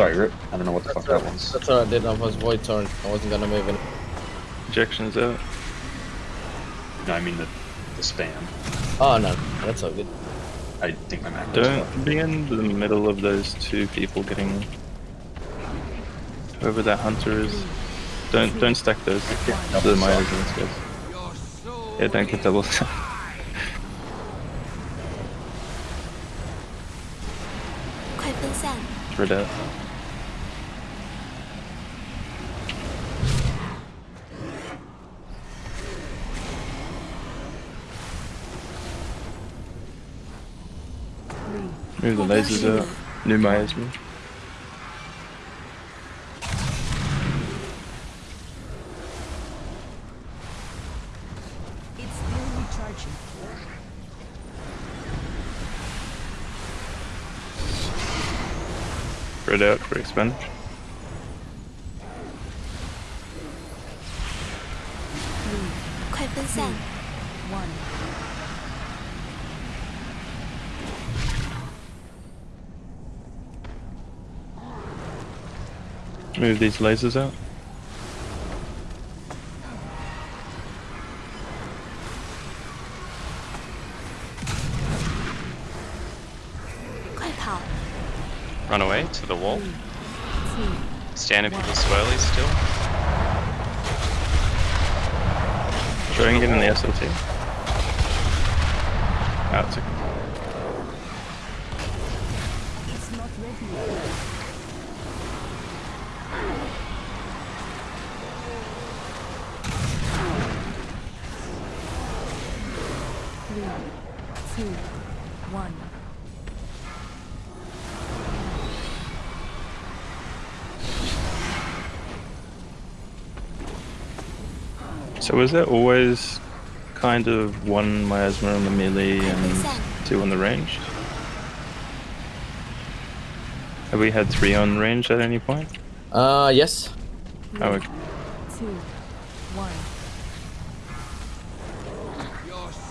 Sorry, Rip. I don't know what the that's fuck that was. That's what I did. I was void turn. I wasn't gonna move it. Injection's out. No, I mean the, the spam. Oh, no. That's all good. I think my macro Don't be in the middle of those two people getting... Whoever that hunter is. Don't don't stack those. Okay. So my guys. Yeah, don't get double stacked. Out. Move the lasers out. New Maya's. Spread out for expansion. One. Move these lasers out. Run away to the wall. Two. Stand in people's swirlies still. Try and get in the SLT. Out to It's not ready Three, two, one. So was there always kind of one miasma on the melee and two on the range? Have we had three on range at any point? Uh, yes. Oh, okay. Two, one.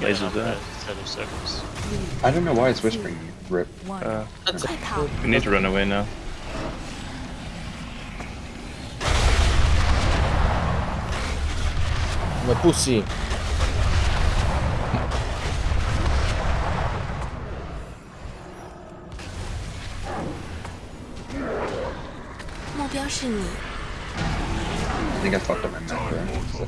Laser that. Set. I don't know why it's whispering. Rip. Uh, we need to run away now. My pussy. I think I fucked up my macro.